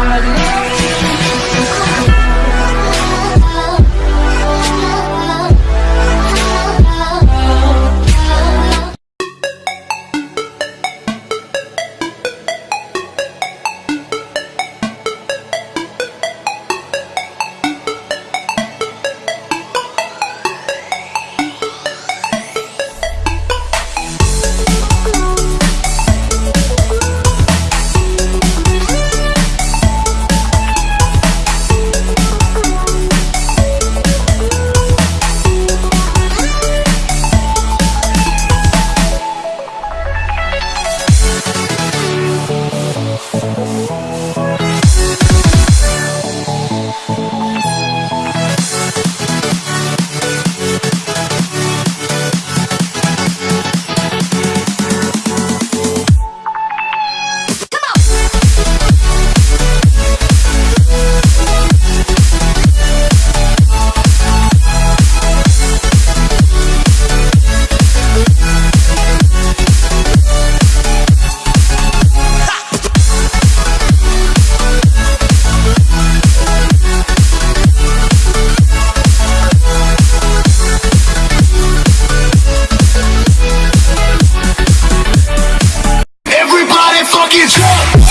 啊。fucking jump.